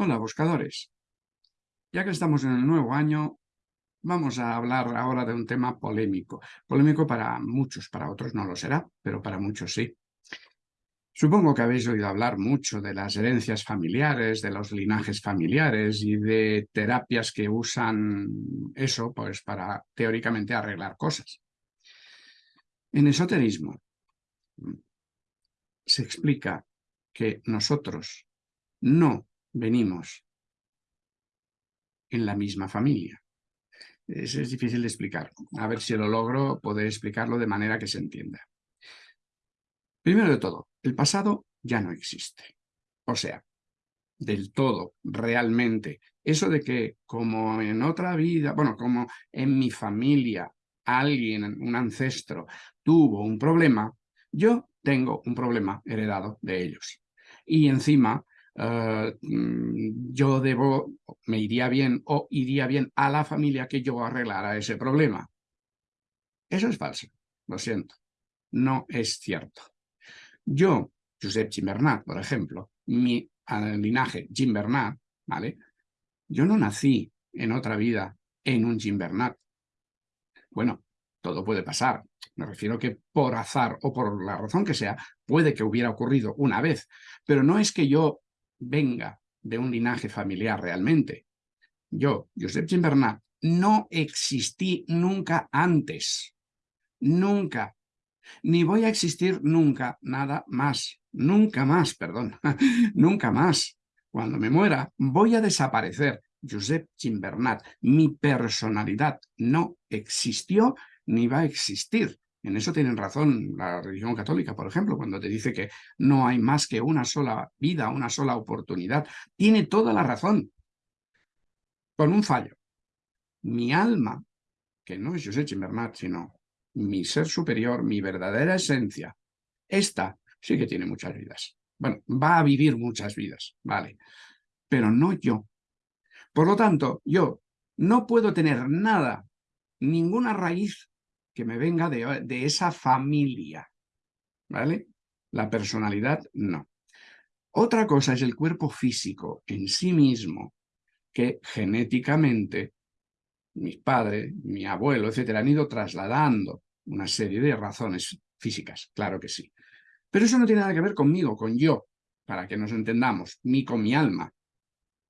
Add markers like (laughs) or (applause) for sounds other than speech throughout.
Hola, buscadores. Ya que estamos en el nuevo año, vamos a hablar ahora de un tema polémico. Polémico para muchos, para otros no lo será, pero para muchos sí. Supongo que habéis oído hablar mucho de las herencias familiares, de los linajes familiares y de terapias que usan eso pues, para teóricamente arreglar cosas. En esoterismo se explica que nosotros no venimos en la misma familia. Eso es difícil de explicar. A ver si lo logro poder explicarlo de manera que se entienda. Primero de todo, el pasado ya no existe. O sea, del todo, realmente. Eso de que como en otra vida, bueno, como en mi familia alguien, un ancestro, tuvo un problema, yo tengo un problema heredado de ellos. Y encima eh, mm, yo debo, me iría bien o iría bien a la familia que yo arreglara ese problema. Eso es falso, lo siento, no es cierto. Yo, Josep Gimbernat, por ejemplo, mi linaje Gimbernat, ¿vale? Yo no nací en otra vida en un Gimbernat. Bueno, todo puede pasar. Me refiero que por azar o por la razón que sea, puede que hubiera ocurrido una vez, pero no es que yo venga de un linaje familiar realmente. Yo, Josep Gimbernat, no existí nunca antes. Nunca. Ni voy a existir nunca nada más. Nunca más, perdón. (laughs) nunca más. Cuando me muera, voy a desaparecer. Josep Gimbernat, mi personalidad no existió ni va a existir. En eso tienen razón la religión católica, por ejemplo, cuando te dice que no hay más que una sola vida, una sola oportunidad. Tiene toda la razón, con un fallo. Mi alma, que no es José Chimbernat, sino mi ser superior, mi verdadera esencia, esta sí que tiene muchas vidas. Bueno, va a vivir muchas vidas, vale, pero no yo. Por lo tanto, yo no puedo tener nada, ninguna raíz que me venga de, esa familia, ¿vale? La personalidad, no. Otra cosa es el cuerpo físico en sí mismo, que genéticamente mis padres, mi abuelo, etcétera, han ido trasladando una serie de razones físicas, claro que sí. Pero eso no tiene nada que ver conmigo, con yo, para que nos entendamos, ni con mi alma.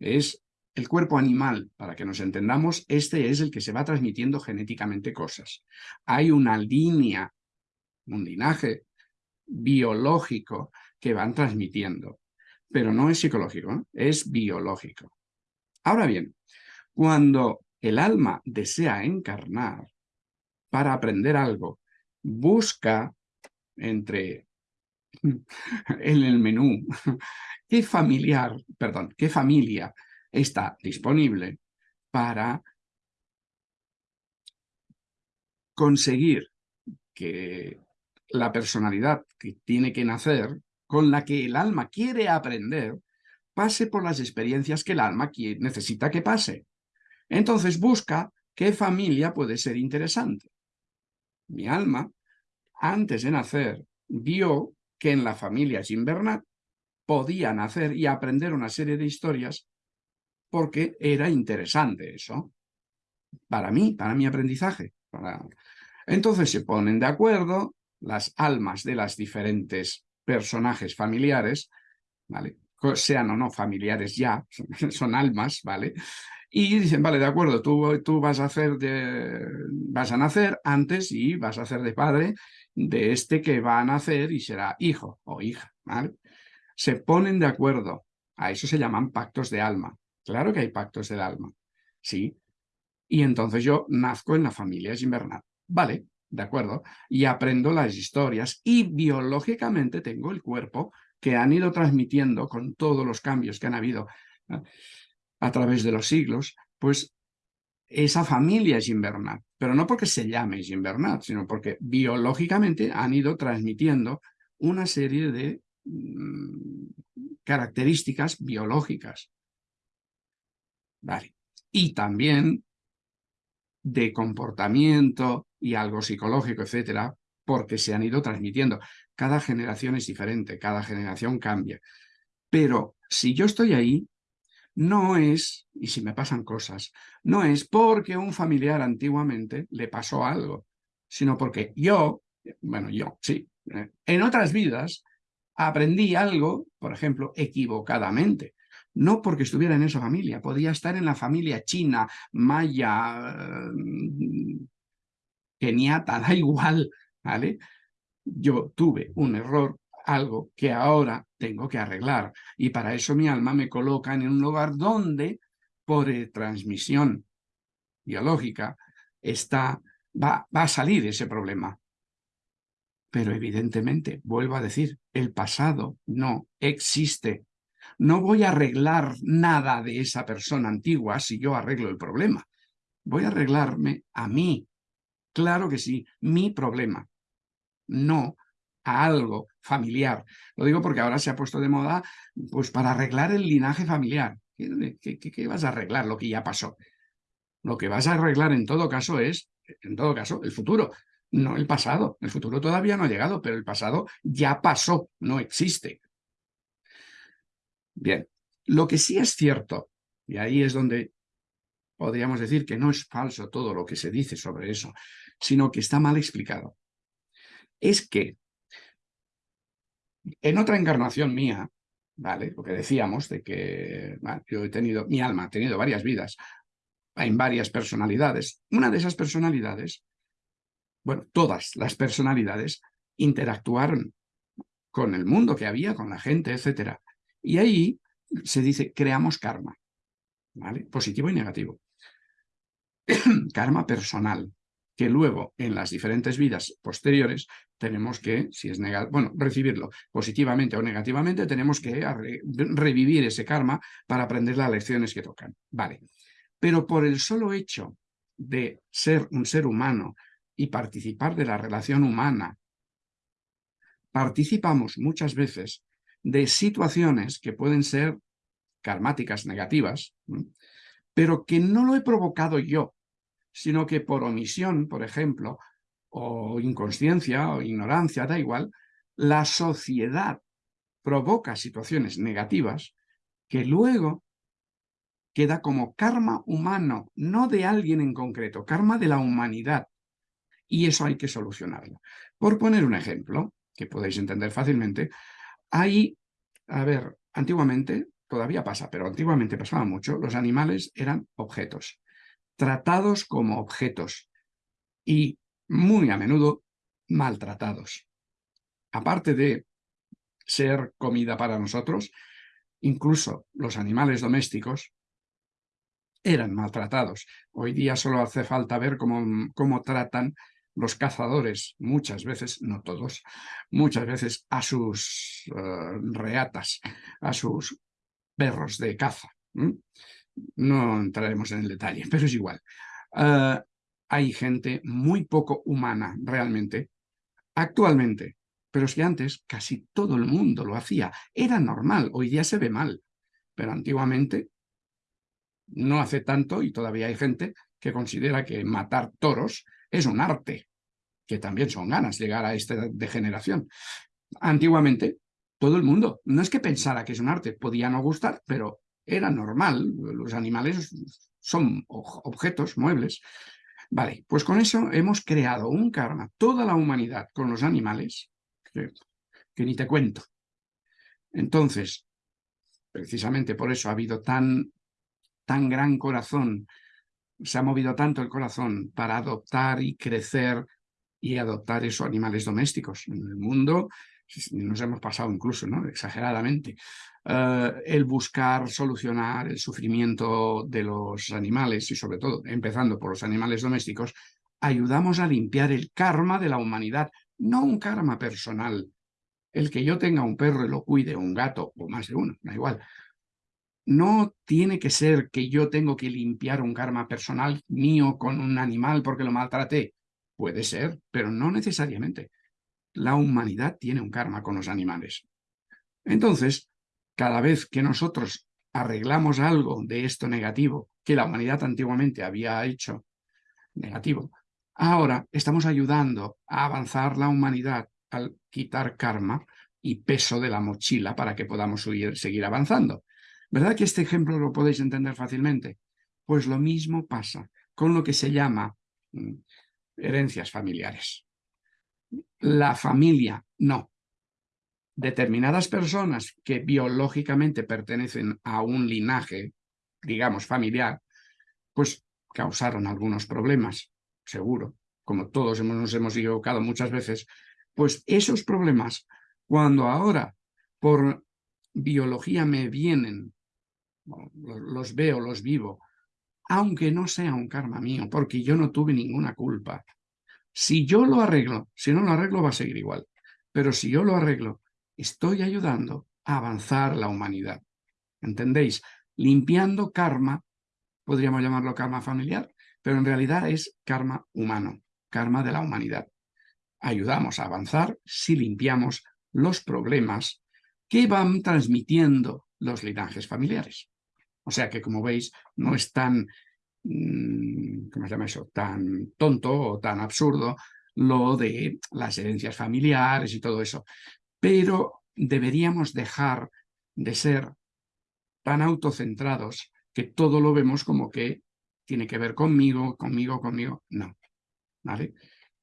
Es el cuerpo animal, para que nos entendamos, este es el que se va transmitiendo genéticamente cosas. Hay una línea, un linaje biológico que van transmitiendo, pero no es psicológico, ¿eh? es biológico. Ahora bien, cuando el alma desea encarnar para aprender algo, busca entre (laughs) en el menú (laughs) qué familiar, perdón, qué familia está disponible para conseguir que la personalidad que tiene que nacer, con la que el alma quiere aprender, pase por las experiencias que el alma necesita que pase. Entonces busca qué familia puede ser interesante. Mi alma, antes de nacer, vio que en la familia Gimbernat podía nacer y aprender una serie de historias porque era interesante eso. Para mí, para mi aprendizaje. Entonces se ponen de acuerdo las almas de las diferentes personajes familiares, sean o no familiares ya, (laughs) son almas, ¿vale? Y dicen, vale, de acuerdo, tú, tú vas, a hacer vas a nacer antes y vas a hacer de padre de este que va a nacer y será hijo o hija, ¿vale? Se ponen de acuerdo, a eso se llaman pactos de alma. Claro que hay pactos del alma, ¿sí? Y entonces yo nazco en la familia invernal. Vale, de acuerdo. Y aprendo las historias y biológicamente tengo el cuerpo que han ido transmitiendo con todos los cambios que han habido a través de los siglos, pues esa familia es invernal. Pero no porque se llame invernal, sino porque biológicamente han ido transmitiendo una serie de mm, características biológicas. Y también de comportamiento y algo psicológico, etcétera, porque se han ido transmitiendo. Cada generación es diferente, cada generación cambia. Pero si yo estoy ahí, no es, y si me pasan cosas, no es porque un familiar antiguamente le pasó algo, sino porque yo, bueno, yo, sí, eh, en otras vidas aprendí algo, por ejemplo, equivocadamente. No porque estuviera en esa familia, podía estar en la familia china, maya, mm, keniata, (laughs) da igual, ¿vale? Yo tuve un error, algo que ahora tengo que arreglar. Y para eso mi alma me coloca en un lugar donde, por transmisión biológica, está, va, va a salir ese problema. Pero evidentemente, vuelvo a decir, el pasado no existe. No voy a arreglar nada de esa persona antigua si yo arreglo el problema. Voy a arreglarme a mí. Claro que sí, mi problema. No a algo familiar. Lo digo porque ahora se ha puesto de moda pues para arreglar el linaje familiar. ¿Qué, qué, vas a arreglar? Lo que ya pasó. Lo que vas a arreglar en todo caso es, en todo caso, el futuro, no el pasado. El futuro todavía no ha llegado, pero el pasado ya pasó, no existe. Bien, lo que sí es cierto, y ahí es donde podríamos decir que no es falso todo lo que se dice sobre eso, sino que está mal explicado, es que en otra encarnación mía, ¿vale? Lo que decíamos de que yo he tenido, mi alma ha tenido varias vidas, en varias personalidades. Una de esas personalidades, bueno, todas las personalidades interactuaron con el mundo que había, con la gente, etc. Y ahí se dice, creamos karma, ¿vale? Positivo y negativo. (clears throat) karma personal que luego en las diferentes vidas posteriores tenemos que, si es negativo, bueno, recibirlo positivamente o negativamente, tenemos que revivir ese karma para aprender las lecciones que tocan. Vale. Pero por el solo hecho de ser un ser humano y participar de la relación humana, participamos muchas veces de situaciones que pueden ser karmáticas negativas, pero que no lo he provocado yo, sino que por omisión, por ejemplo, o inconsciencia o ignorancia, da igual, la sociedad provoca situaciones negativas que luego queda como karma humano, no de alguien en concreto, karma de la humanidad. Y eso hay que solucionarlo. Por poner un ejemplo, que podéis entender fácilmente, hay, a ver, antiguamente, todavía pasa, pero antiguamente pasaba mucho, los animales eran objetos tratados como objetos y muy a menudo maltratados. Aparte de ser comida para nosotros, incluso los animales domésticos eran maltratados. Hoy día solo hace falta ver cómo, cómo tratan los cazadores, muchas veces, no todos, muchas veces a sus eh, reatas, a sus perros de caza. No entraremos en el detalle, pero es igual. Ah, hay gente muy poco humana realmente, actualmente, pero es que antes casi todo el mundo lo hacía. Era normal, hoy día se ve mal, pero antiguamente no hace tanto y todavía hay gente que considera que matar toros es un arte, que también son ganas llegar a esta degeneración. Antiguamente todo el mundo, no es que pensara que es un arte, podía no gustar, pero era normal, los animales son objetos, muebles. Vale, pues con eso hemos creado un karma, toda la humanidad con los animales, que, ni te cuento. Entonces, precisamente por eso ha habido tan, tan gran corazón, se ha movido tanto el corazón para adoptar y crecer y adoptar esos animales domésticos. En el mundo nos hemos pasado incluso, ¿no? exageradamente, eh, el buscar solucionar el sufrimiento de los animales y sobre todo, empezando por los animales domésticos, ayudamos a limpiar el karma de la humanidad, no un karma personal. El que yo tenga un perro y lo cuide, un gato o más de uno, da igual. No tiene que ser que yo tengo que limpiar un karma personal mío con un animal porque lo maltraté. Puede ser, pero no necesariamente la humanidad tiene un karma con los animales. Entonces, cada vez que nosotros arreglamos algo de esto negativo que la humanidad antiguamente había hecho negativo, ahora estamos ayudando a avanzar la humanidad al quitar karma y peso de la mochila para que podamos seguir avanzando. ¿Verdad que este ejemplo lo podéis entender fácilmente? Pues lo mismo pasa con lo que se llama mm, herencias familiares. La familia, no. Determinadas personas que biológicamente pertenecen a un linaje, digamos, familiar, pues causaron algunos problemas, seguro, como todos nos hemos equivocado muchas veces, pues esos problemas, cuando ahora por biología me vienen, los veo, los vivo, aunque no sea un karma mío, porque yo no tuve ninguna culpa. Si yo lo arreglo, si no lo arreglo va a seguir igual, pero si yo lo arreglo, estoy ayudando a avanzar la humanidad. ¿Entendéis? Limpiando karma, podríamos llamarlo karma familiar, pero en realidad es karma humano, karma de la humanidad. Ayudamos a avanzar si limpiamos los problemas que van transmitiendo los linajes familiares. O sea que, como veis, no es tan, mm, ¿cómo se llama eso?, tan tonto o tan absurdo lo de las herencias familiares y todo eso. Pero deberíamos dejar de ser tan autocentrados que todo lo vemos como que tiene que ver conmigo, conmigo, conmigo. No, ¿vale?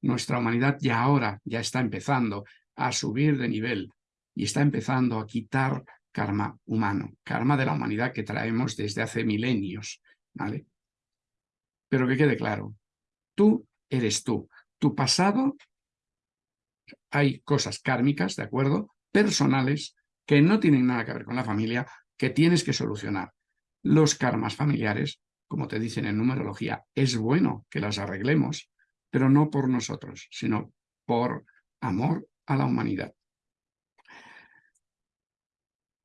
Nuestra humanidad ya ahora ya está empezando a subir de nivel y está empezando a quitar karma humano, karma de la humanidad que traemos desde hace milenios, ¿vale? Pero que quede claro, tú eres tú. Tu pasado, hay cosas kármicas, ¿de acuerdo? Personales, que no tienen nada que ver con la familia, que tienes que solucionar. Los karmas familiares, como te dicen en numerología, es bueno que las arreglemos, pero no por nosotros, sino por amor a la humanidad.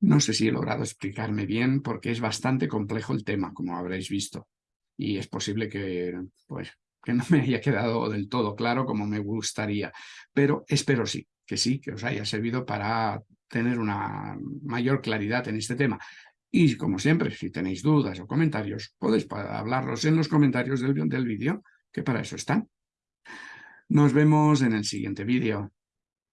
No sé si he logrado explicarme bien porque es bastante complejo el tema, como habréis visto. Y es posible que, pues, que no (laughs) me haya quedado del todo claro como me gustaría. Pero espero sí, que sí, que os haya servido para tener una mayor claridad en este tema. Y como siempre, si tenéis dudas o comentarios, podéis hablarlos en los comentarios del, del vídeo, que para eso están. Nos vemos en el siguiente vídeo.